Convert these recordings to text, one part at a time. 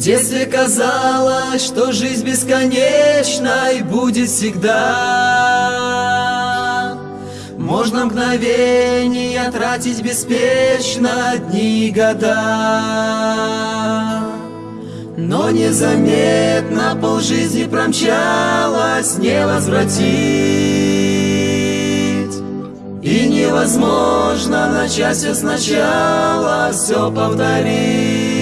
детстве казалось, что жизнь бесконечной будет всегда. Можно мгновения тратить беспечно дни и года. Но незаметно полжизни промчалась, не возвратить. И невозможно начать все сначала, все повторить.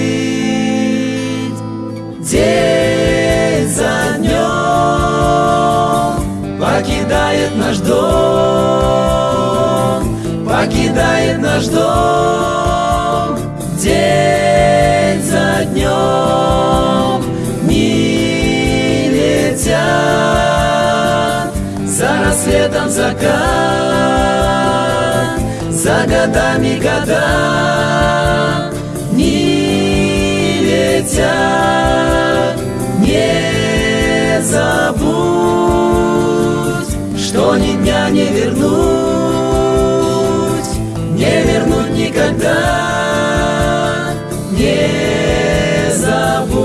День за днем покидает наш дом, покидает наш дом. День за днем не летят, за рассветом закат, за годами года не никогда, не забудь.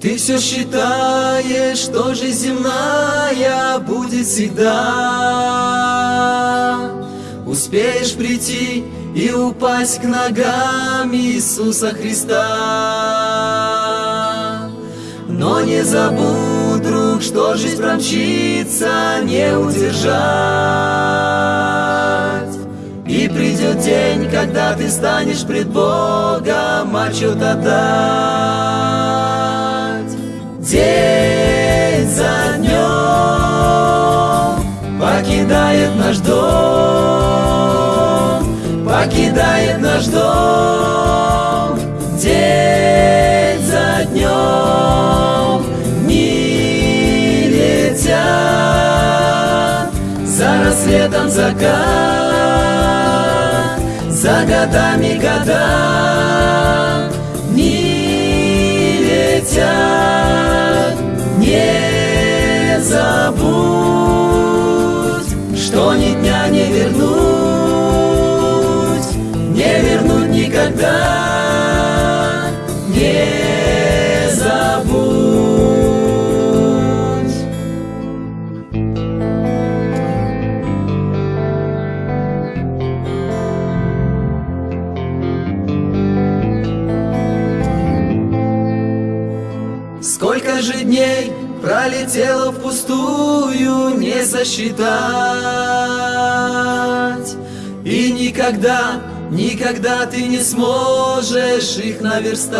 Ты все считаешь, что жизнь земная будет всегда. Успеешь прийти и упасть к ногам Иисуса Христа. Но не забудь, что жизнь промчится, не удержать. И придет день, когда ты станешь пред Богом отчет отдать. День за за рассветом закат за годами года не Сколько же дней пролетело впустую, не сосчитать. И никогда Никогда ты не сможешь их наверстать.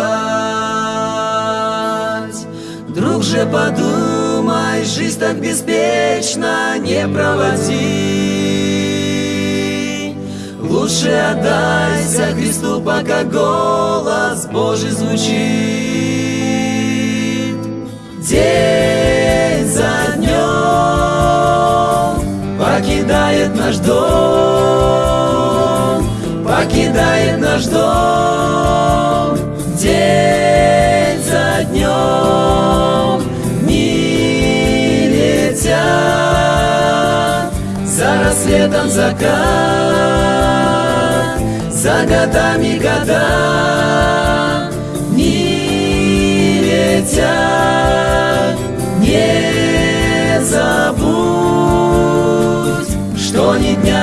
Друг же подумай, жизнь так беспечно не проводи. Лучше отдайся Христу, пока голос Божий звучит День за днем покидает наш дом покидает наш дом. День за днем не летят за рассветом закат за годами года ни дня